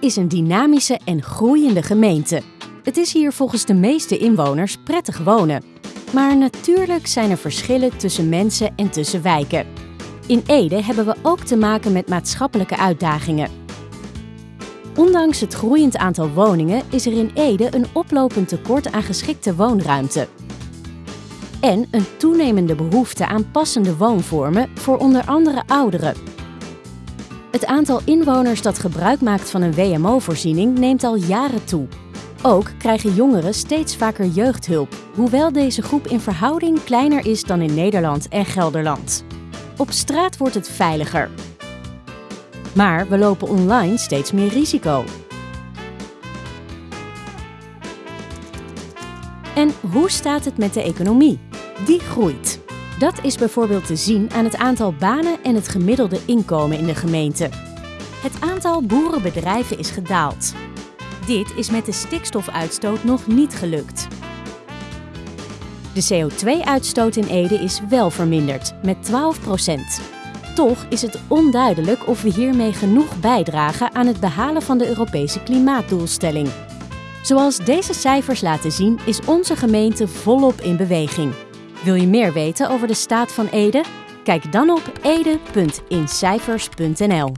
is een dynamische en groeiende gemeente. Het is hier volgens de meeste inwoners prettig wonen. Maar natuurlijk zijn er verschillen tussen mensen en tussen wijken. In Ede hebben we ook te maken met maatschappelijke uitdagingen. Ondanks het groeiend aantal woningen is er in Ede een oplopend tekort aan geschikte woonruimte. En een toenemende behoefte aan passende woonvormen voor onder andere ouderen. Het aantal inwoners dat gebruik maakt van een WMO-voorziening neemt al jaren toe. Ook krijgen jongeren steeds vaker jeugdhulp, hoewel deze groep in verhouding kleiner is dan in Nederland en Gelderland. Op straat wordt het veiliger. Maar we lopen online steeds meer risico. En hoe staat het met de economie? Die groeit. Dat is bijvoorbeeld te zien aan het aantal banen en het gemiddelde inkomen in de gemeente. Het aantal boerenbedrijven is gedaald. Dit is met de stikstofuitstoot nog niet gelukt. De CO2-uitstoot in Ede is wel verminderd, met 12% Toch is het onduidelijk of we hiermee genoeg bijdragen aan het behalen van de Europese klimaatdoelstelling. Zoals deze cijfers laten zien, is onze gemeente volop in beweging. Wil je meer weten over de staat van Ede? Kijk dan op ede.incijfers.nl.